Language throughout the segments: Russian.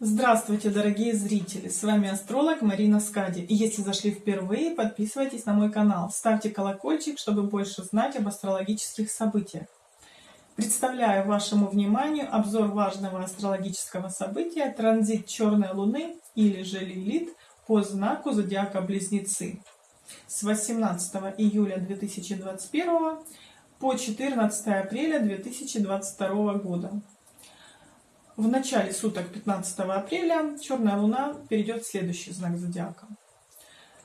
Здравствуйте, дорогие зрители! С вами астролог Марина Скади. И если зашли впервые, подписывайтесь на мой канал, ставьте колокольчик, чтобы больше знать об астрологических событиях. Представляю вашему вниманию обзор важного астрологического события транзит черной луны или же Лилит по знаку зодиака Близнецы с 18 июля 2021 по 14 апреля 2022 года. В начале суток 15 апреля черная луна перейдет в следующий знак зодиака.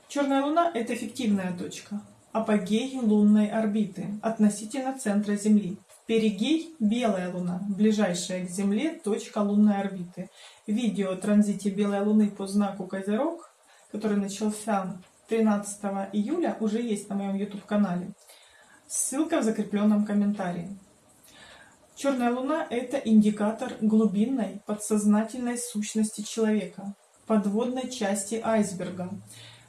Черная луна – это эффективная точка, апогей лунной орбиты относительно центра Земли. Перигей – белая луна, ближайшая к Земле точка лунной орбиты. Видео о транзите белой луны по знаку Козерог, который начался 13 июля, уже есть на моем YouTube-канале. Ссылка в закрепленном комментарии. Черная луна – это индикатор глубинной подсознательной сущности человека, подводной части айсберга,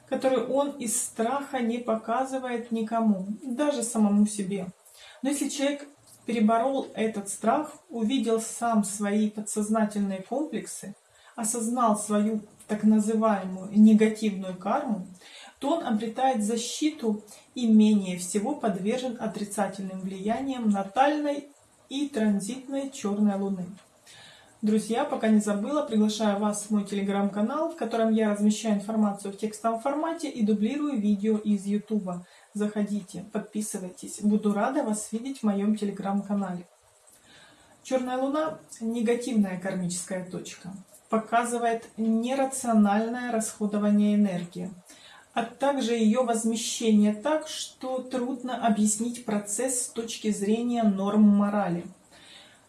которую он из страха не показывает никому, даже самому себе. Но если человек переборол этот страх, увидел сам свои подсознательные комплексы, осознал свою так называемую негативную карму, то он обретает защиту и менее всего подвержен отрицательным влияниям натальной и транзитной черной луны. Друзья, пока не забыла, приглашаю вас в мой телеграм-канал, в котором я размещаю информацию в текстовом формате и дублирую видео из YouTube. Заходите, подписывайтесь. Буду рада вас видеть в моем телеграм-канале. Черная луна – негативная кармическая точка. Показывает нерациональное расходование энергии а также ее возмещение так, что трудно объяснить процесс с точки зрения норм морали.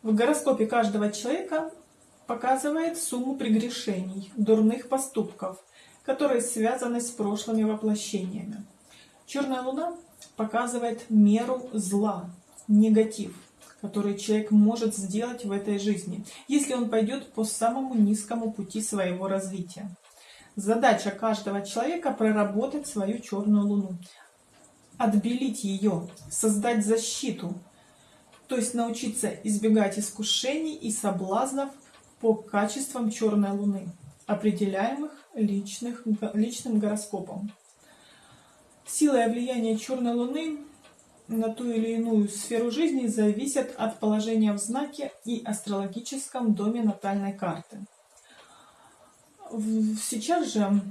В гороскопе каждого человека показывает сумму прегрешений, дурных поступков, которые связаны с прошлыми воплощениями. Черная луна показывает меру зла, негатив, который человек может сделать в этой жизни, если он пойдет по самому низкому пути своего развития. Задача каждого человека проработать свою черную луну, отбелить ее, создать защиту, то есть научиться избегать искушений и соблазнов по качествам черной луны, определяемых личных, личным гороскопом. Сила и влияние черной луны на ту или иную сферу жизни зависят от положения в знаке и астрологическом доме натальной карты. Сейчас же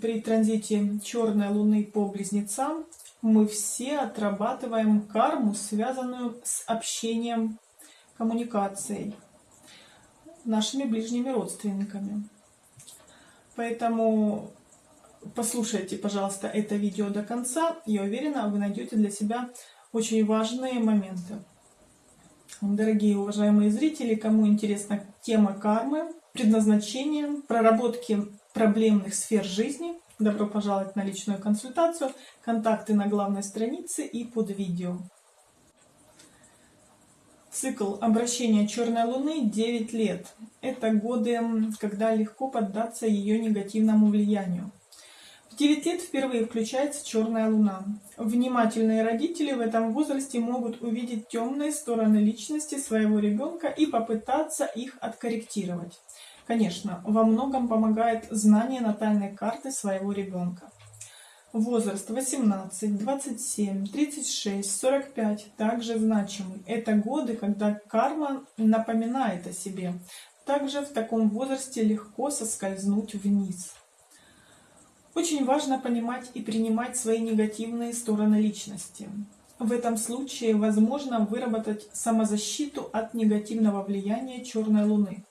при транзите черной луны по близнецам мы все отрабатываем карму, связанную с общением, коммуникацией, нашими ближними родственниками. Поэтому послушайте, пожалуйста, это видео до конца. Я уверена, вы найдете для себя очень важные моменты. Дорогие уважаемые зрители, кому интересна тема кармы, предназначением, проработки проблемных сфер жизни. Добро пожаловать на личную консультацию. Контакты на главной странице и под видео. Цикл обращения черной луны 9 лет. Это годы, когда легко поддаться ее негативному влиянию. В 9 лет впервые включается черная луна. Внимательные родители в этом возрасте могут увидеть темные стороны личности своего ребенка и попытаться их откорректировать. Конечно, во многом помогает знание натальной карты своего ребенка. Возраст 18, 27, 36, 45 также значимый. Это годы, когда карма напоминает о себе. Также в таком возрасте легко соскользнуть вниз. Очень важно понимать и принимать свои негативные стороны личности. В этом случае возможно выработать самозащиту от негативного влияния черной луны.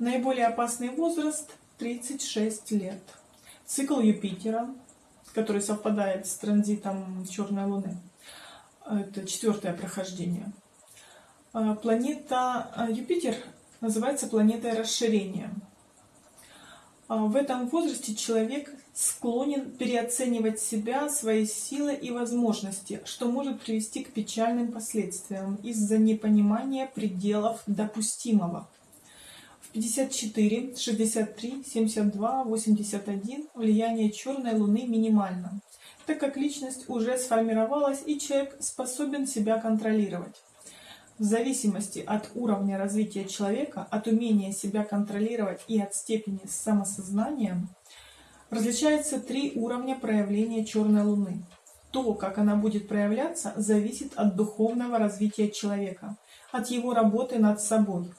Наиболее опасный возраст 36 лет. Цикл Юпитера, который совпадает с транзитом Черной Луны. Это четвертое прохождение. А, планета а, Юпитер называется планетой расширения. А, в этом возрасте человек склонен переоценивать себя, свои силы и возможности, что может привести к печальным последствиям из-за непонимания пределов допустимого. 54, 63, 72, 81 влияние черной луны минимально, так как личность уже сформировалась и человек способен себя контролировать. В зависимости от уровня развития человека, от умения себя контролировать и от степени самосознания, различаются три уровня проявления черной луны. То, как она будет проявляться, зависит от духовного развития человека, от его работы над собой.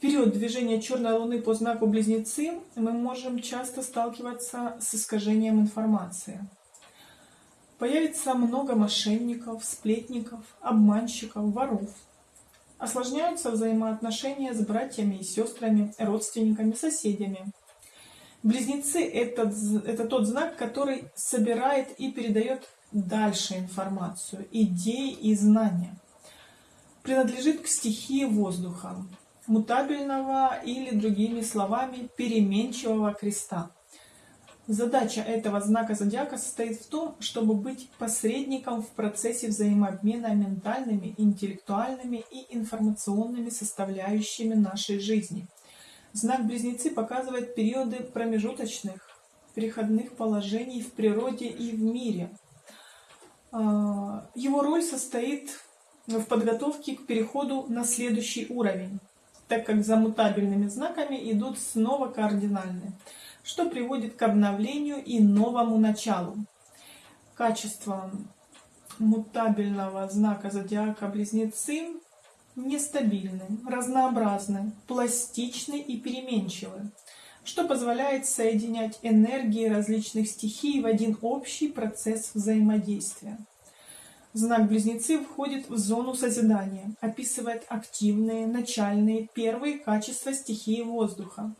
Период движения черной луны по знаку Близнецы мы можем часто сталкиваться с искажением информации. Появится много мошенников, сплетников, обманщиков, воров. Осложняются взаимоотношения с братьями и сестрами, родственниками, соседями. Близнецы это, это тот знак, который собирает и передает дальше информацию, идеи и знания. Принадлежит к стихии воздуха, мутабельного или, другими словами, переменчивого креста. Задача этого знака зодиака состоит в том, чтобы быть посредником в процессе взаимообмена ментальными, интеллектуальными и информационными составляющими нашей жизни. Знак Близнецы показывает периоды промежуточных, переходных положений в природе и в мире. А, его роль состоит в подготовке к переходу на следующий уровень, так как за мутабельными знаками идут снова кардинальные что приводит к обновлению и новому началу. Качество мутабельного знака зодиака Близнецы нестабильны, разнообразны, пластичны и переменчивы, что позволяет соединять энергии различных стихий в один общий процесс взаимодействия. Знак Близнецы входит в зону созидания, описывает активные, начальные, первые качества стихии воздуха,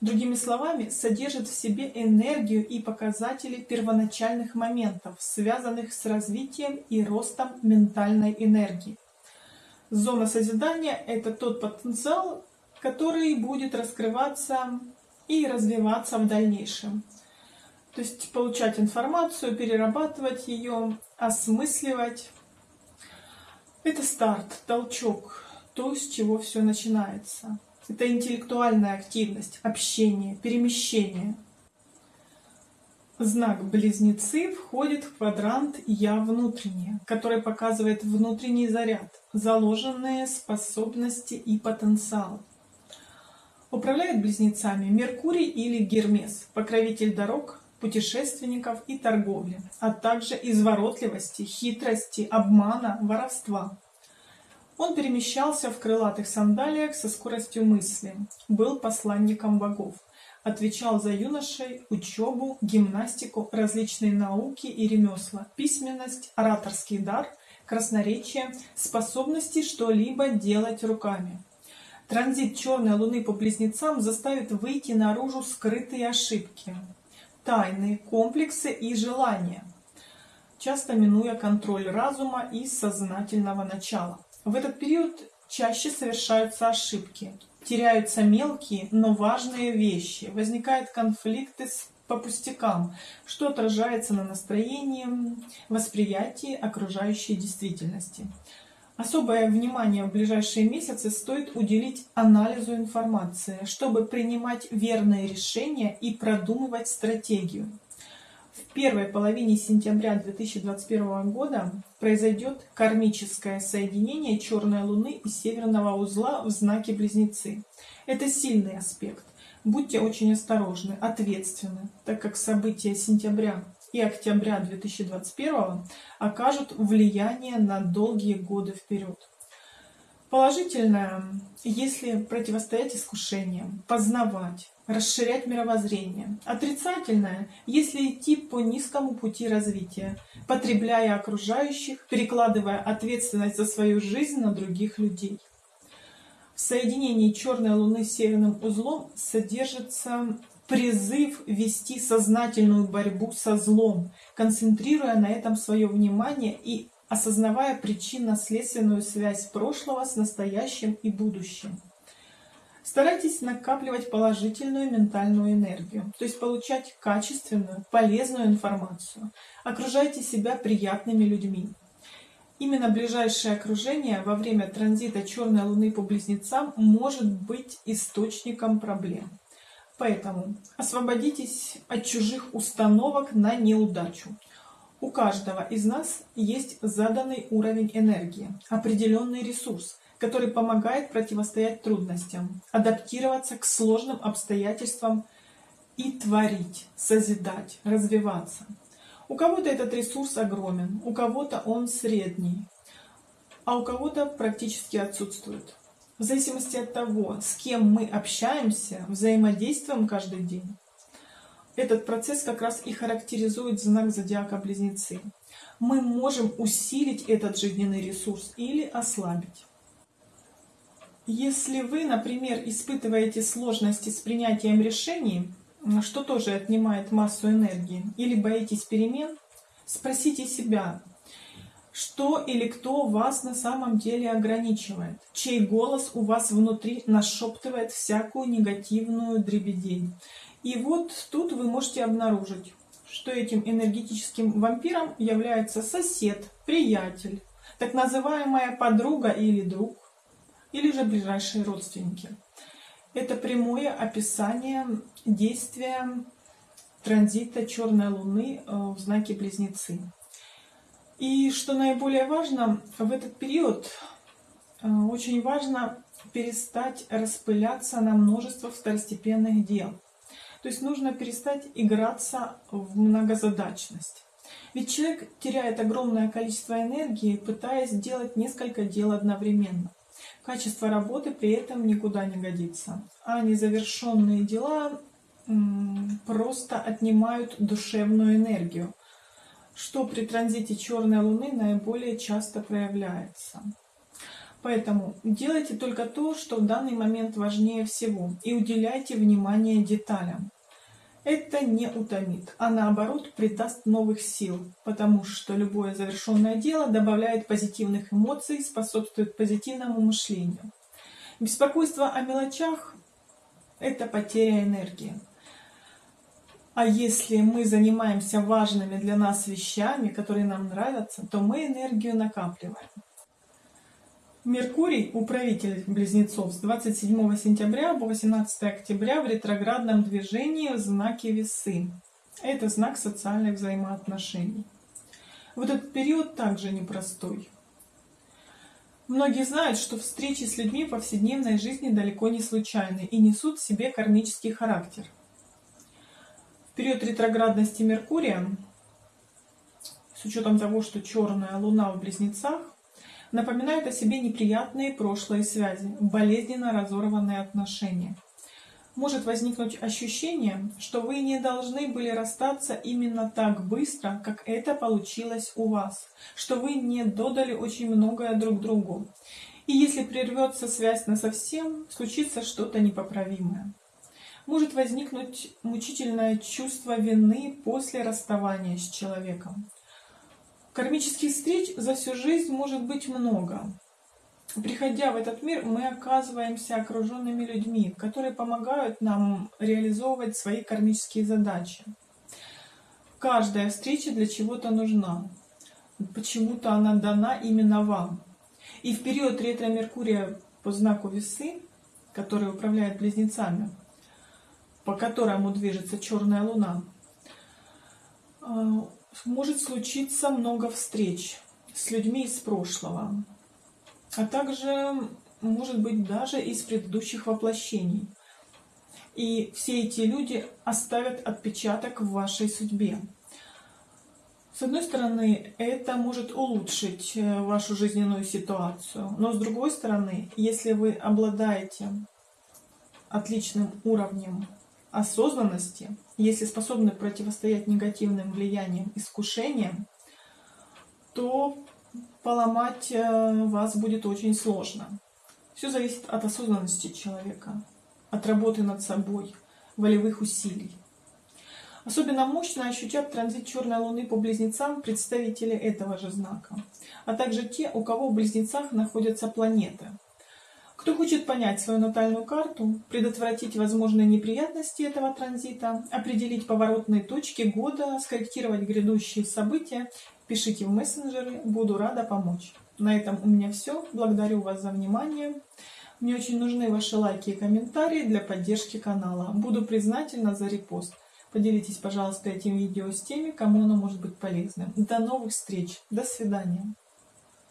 Другими словами, содержит в себе энергию и показатели первоначальных моментов, связанных с развитием и ростом ментальной энергии. Зона созидания – это тот потенциал, который будет раскрываться и развиваться в дальнейшем. То есть получать информацию, перерабатывать ее, осмысливать. Это старт, толчок, то, с чего все начинается. Это интеллектуальная активность, общение, перемещение. Знак Близнецы входит в квадрант «Я внутреннее», который показывает внутренний заряд, заложенные способности и потенциал. Управляет близнецами Меркурий или Гермес, покровитель дорог, путешественников и торговли, а также изворотливости, хитрости, обмана, воровства. Он перемещался в крылатых сандалиях со скоростью мысли, был посланником богов, отвечал за юношей, учебу, гимнастику, различные науки и ремесла, письменность, ораторский дар, красноречие, способности что-либо делать руками. Транзит черной луны по близнецам заставит выйти наружу скрытые ошибки, тайны, комплексы и желания, часто минуя контроль разума и сознательного начала. В этот период чаще совершаются ошибки, теряются мелкие, но важные вещи, возникают конфликты по пустякам, что отражается на настроении, восприятии окружающей действительности. Особое внимание в ближайшие месяцы стоит уделить анализу информации, чтобы принимать верные решения и продумывать стратегию. В первой половине сентября 2021 года произойдет кармическое соединение черной луны и северного узла в знаке близнецы. Это сильный аспект. Будьте очень осторожны ответственны так как события сентября и октября 2021 окажут влияние на долгие годы вперед Положительное, если противостоять искушениям, познавать, расширять мировоззрение. Отрицательное, если идти по низкому пути развития, потребляя окружающих, перекладывая ответственность за свою жизнь на других людей. В соединении черной луны с северным узлом содержится призыв вести сознательную борьбу со злом, концентрируя на этом свое внимание и осознавая причинно-следственную связь прошлого с настоящим и будущим. Старайтесь накапливать положительную ментальную энергию, то есть получать качественную, полезную информацию. Окружайте себя приятными людьми. Именно ближайшее окружение во время транзита черной луны по близнецам может быть источником проблем. Поэтому освободитесь от чужих установок на неудачу. У каждого из нас есть заданный уровень энергии, определенный ресурс, который помогает противостоять трудностям, адаптироваться к сложным обстоятельствам и творить, созидать, развиваться. У кого-то этот ресурс огромен, у кого-то он средний, а у кого-то практически отсутствует. В зависимости от того, с кем мы общаемся, взаимодействуем каждый день, этот процесс как раз и характеризует знак зодиака Близнецы. Мы можем усилить этот жизненный ресурс или ослабить. Если вы, например, испытываете сложности с принятием решений, что тоже отнимает массу энергии, или боитесь перемен, спросите себя, что или кто вас на самом деле ограничивает, чей голос у вас внутри нашептывает всякую негативную дребедень. И вот тут вы можете обнаружить, что этим энергетическим вампиром является сосед, приятель, так называемая подруга или друг, или же ближайшие родственники. Это прямое описание действия транзита черной луны э, в знаке близнецы. И что наиболее важно, в этот период э, очень важно перестать распыляться на множество второстепенных дел. То есть нужно перестать играться в многозадачность. Ведь человек теряет огромное количество энергии, пытаясь делать несколько дел одновременно. Качество работы при этом никуда не годится. А незавершенные дела просто отнимают душевную энергию, что при транзите черной луны наиболее часто проявляется. Поэтому делайте только то, что в данный момент важнее всего, и уделяйте внимание деталям. Это не утомит, а наоборот придаст новых сил, потому что любое завершенное дело добавляет позитивных эмоций, способствует позитивному мышлению. Беспокойство о мелочах – это потеря энергии. А если мы занимаемся важными для нас вещами, которые нам нравятся, то мы энергию накапливаем. Меркурий, управитель близнецов, с 27 сентября по 18 октября в ретроградном движении в знаке весы. Это знак социальных взаимоотношений. Вот этот период также непростой. Многие знают, что встречи с людьми в повседневной жизни далеко не случайны и несут в себе кармический характер. В период ретроградности Меркурия, с учетом того, что черная луна в близнецах, напоминают о себе неприятные прошлые связи, болезненно разорванные отношения. Может возникнуть ощущение, что вы не должны были расстаться именно так быстро, как это получилось у вас, что вы не додали очень многое друг другу. И если прервется связь на совсем, случится что-то непоправимое. Может возникнуть мучительное чувство вины после расставания с человеком. Кармических встреч за всю жизнь может быть много. Приходя в этот мир, мы оказываемся окруженными людьми, которые помогают нам реализовывать свои кармические задачи. Каждая встреча для чего-то нужна. Почему-то она дана именно вам. И в период ретро-меркурия по знаку весы, который управляет близнецами, по которому движется черная луна, может случиться много встреч с людьми из прошлого, а также, может быть, даже из предыдущих воплощений. И все эти люди оставят отпечаток в вашей судьбе. С одной стороны, это может улучшить э, вашу жизненную ситуацию, но с другой стороны, если вы обладаете отличным уровнем осознанности, если способны противостоять негативным влияниям, искушениям, то поломать э, вас будет очень сложно. Все зависит от осознанности человека, от работы над собой, волевых усилий. Особенно мощно ощутят транзит черной луны по близнецам представители этого же знака, а также те, у кого в близнецах находятся планеты – кто хочет понять свою натальную карту, предотвратить возможные неприятности этого транзита, определить поворотные точки года, скорректировать грядущие события, пишите в мессенджеры, буду рада помочь. На этом у меня все. Благодарю вас за внимание. Мне очень нужны ваши лайки и комментарии для поддержки канала. Буду признательна за репост. Поделитесь, пожалуйста, этим видео с теми, кому оно может быть полезным. До новых встреч. До свидания.